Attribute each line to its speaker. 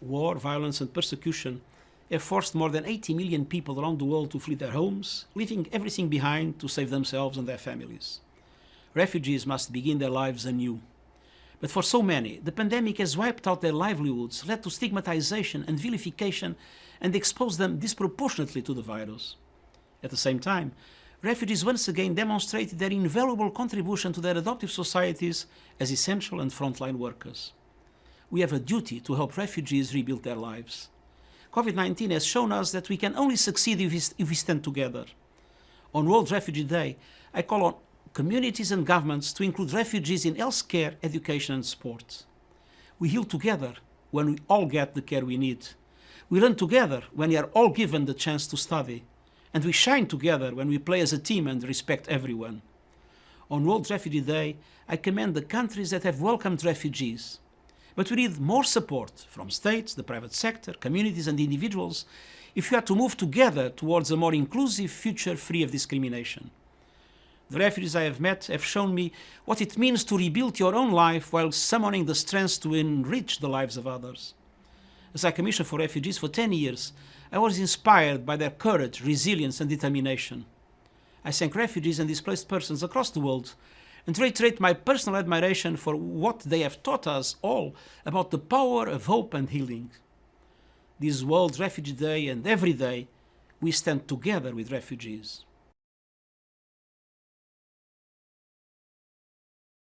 Speaker 1: war, violence and persecution have forced more than 80 million people around the world to flee their homes, leaving everything behind to save themselves and their families. Refugees must begin their lives anew. But for so many, the pandemic has wiped out their livelihoods, led to stigmatization and vilification, and exposed them disproportionately to the virus. At the same time, refugees once again demonstrated their invaluable contribution to their adoptive societies as essential and frontline workers. We have a duty to help refugees rebuild their lives. COVID-19 has shown us that we can only succeed if we, stand together. On World Refugee Day, I call on communities and governments to include refugees in healthcare, education and sport. We heal together when we all get the care we need. We learn together when we are all given the chance to study. And we shine together when we play as a team and respect everyone. On World Refugee Day, I commend the countries that have welcomed refugees. But we need more support from states, the private sector, communities and individuals if we are to move together towards a more inclusive future free of discrimination. The refugees I have met have shown me what it means to rebuild your own life while summoning the strength to enrich the lives of others. As High Commissioner for refugees for 10 years, I was inspired by their courage, resilience and determination. I thank refugees and displaced persons across the world and reiterate my personal admiration for what they have taught us all about the power of hope and healing. This World Refugee Day and every day, we stand together with refugees.